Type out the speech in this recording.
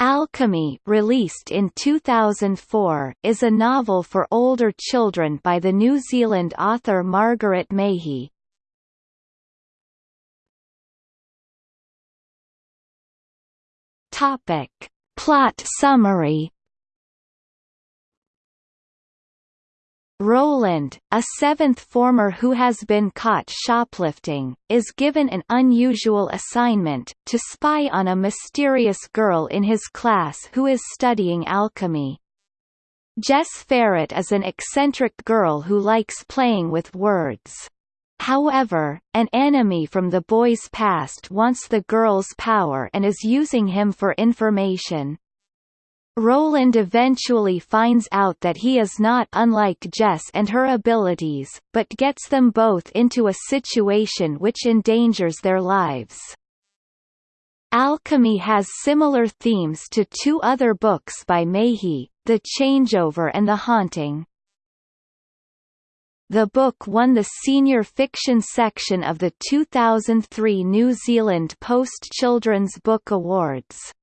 Alchemy released in 2004 is a novel for older children by the New Zealand author Margaret. Topic. Plot summary Roland, a seventh former who has been caught shoplifting, is given an unusual assignment, to spy on a mysterious girl in his class who is studying alchemy. Jess Ferret is an eccentric girl who likes playing with words. However, an enemy from the boy's past wants the girl's power and is using him for information. Roland eventually finds out that he is not unlike Jess and her abilities, but gets them both into a situation which endangers their lives. Alchemy has similar themes to two other books by Mahy, The Changeover and The Haunting. The book won the Senior Fiction section of the 2003 New Zealand Post Children's Book Awards.